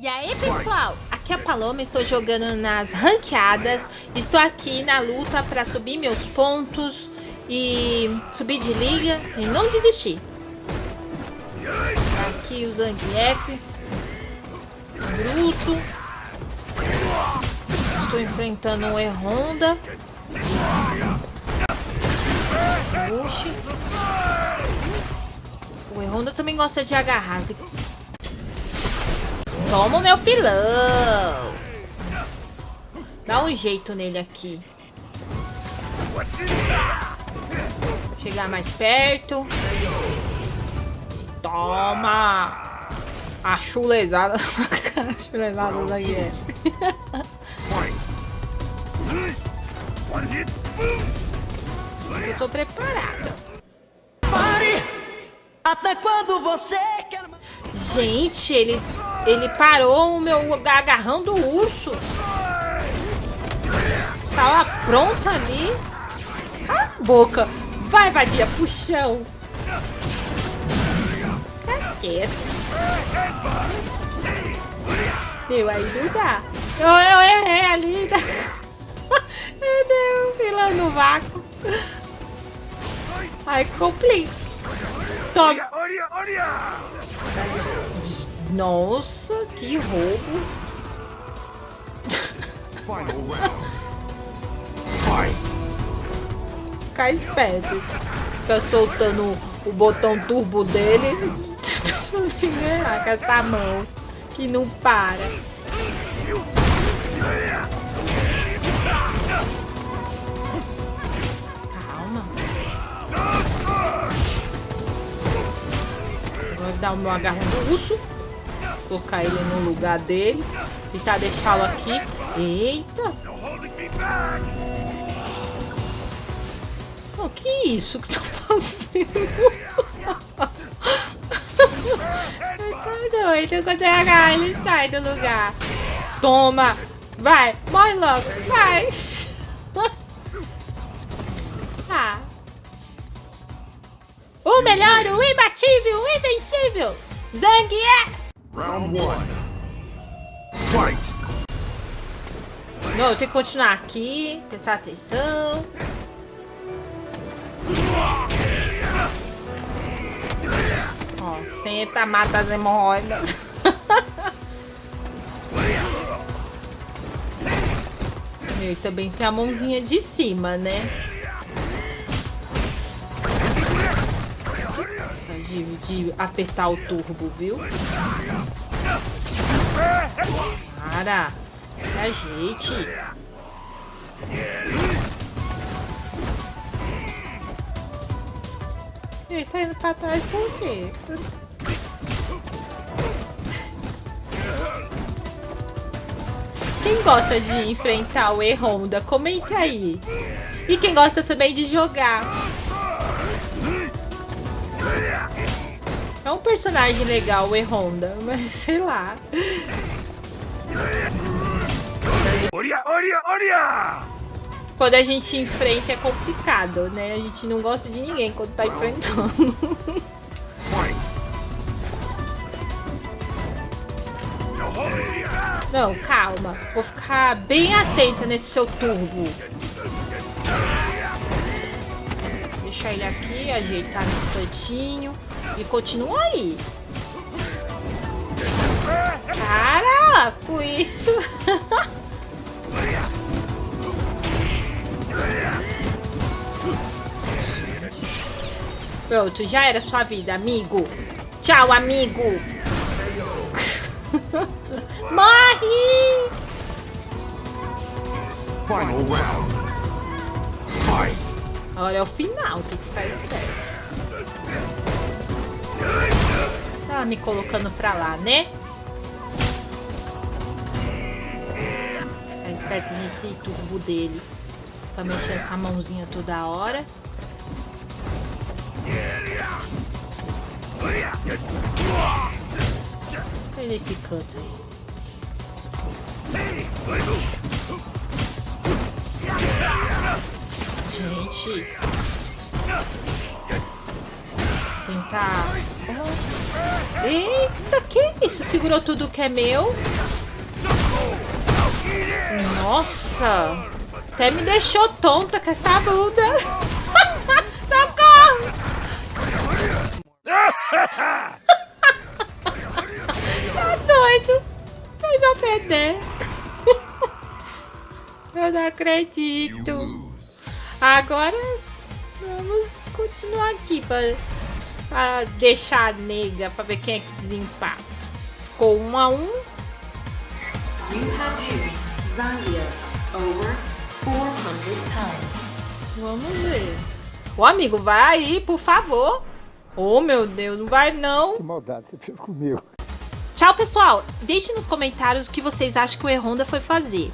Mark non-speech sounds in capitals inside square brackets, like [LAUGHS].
E aí, pessoal? Aqui é a Paloma, estou jogando nas ranqueadas. Estou aqui na luta para subir meus pontos e subir de liga e não desistir. Aqui o Zangief. Bruto. Estou enfrentando um E-Honda. Oxi. O E-Honda também gosta de agarrar. Toma o meu pilão. Dá um jeito nele aqui. Chegar mais perto. Toma! A chulezada. [LAUGHS] A chulezada da Yes. Eu tô preparada. Até quando você quer... Gente, ele, ele parou o meu agarrão do urso. Estava pronto ali. Cala a boca. Vai, vadia, puxão. Caqueta. Meu, aí não dá. Eu, eu errei ali. [LAUGHS] Meu Deus, fila no vácuo. Ai, complica. Toma. Nossa, que roubo. [LAUGHS] Ficar esperto. Fica soltando o botão turbo dele. [LAUGHS] com essa mão que não para. Dar o meu agarrão do urso. Colocar ele no lugar dele. Tentar deixá-lo aqui. Eita! Oh, que é isso que tô [LAUGHS] fazendo? tá [LAUGHS] doido. Quando eu agarrar, ele sai do lugar. Toma! Vai! Morre logo! Vai! [LAUGHS] O melhor, o imbatível, o invencível, Zangief! Round 1. Fight! Não, eu tenho que continuar aqui, prestar atenção. Ó, sem eita mata as hemorroidas. [LAUGHS] e também tem a mãozinha de cima, né? De, de apertar o turbo, viu? Para! Ajeite! Ele tá indo pra trás por quê? Quem gosta de enfrentar o E-Honda, comenta aí. E quem gosta também de jogar. É um personagem legal, o E-Honda, mas [LAUGHS] sei lá. Quando a gente enfrenta é complicado, né? A gente não gosta de ninguém quando tá enfrentando. [LAUGHS] Não, calma. Vou ficar bem atenta nesse seu turbo. Deixar ele aqui, ajeitar nesse cantinho. E continua aí. Cara, com isso. Pronto, já era sua vida, amigo. Tchau, amigo. [LAUGHS] Morre! Final round. Fight. Agora é o final, tem que ficar esperto. Tá me colocando pra lá, né? Ficar esperto nesse turbo dele. Pra mexer essa mãozinha toda hora. Olha esse canto aí. Gente. Tentar... Oh. Eita, que isso? Segurou tudo que é meu? Nossa! Até me deixou tonta com essa bunda. [LAUGHS] Socorro! [LAUGHS] tá doido? Vocês vão perder. [LAUGHS] Eu não acredito. Agora vamos continuar aqui para pra deixar a nega pra ver quem é que desempata. Ficou um a um. You have used Zalia over 400 times. Vamos ver. Ô amigo, vai aí, por favor. Oh meu Deus, não vai não. Que maldade você fez comigo. Tchau, pessoal. Deixe nos comentários o que vocês acham que o Erronda foi fazer.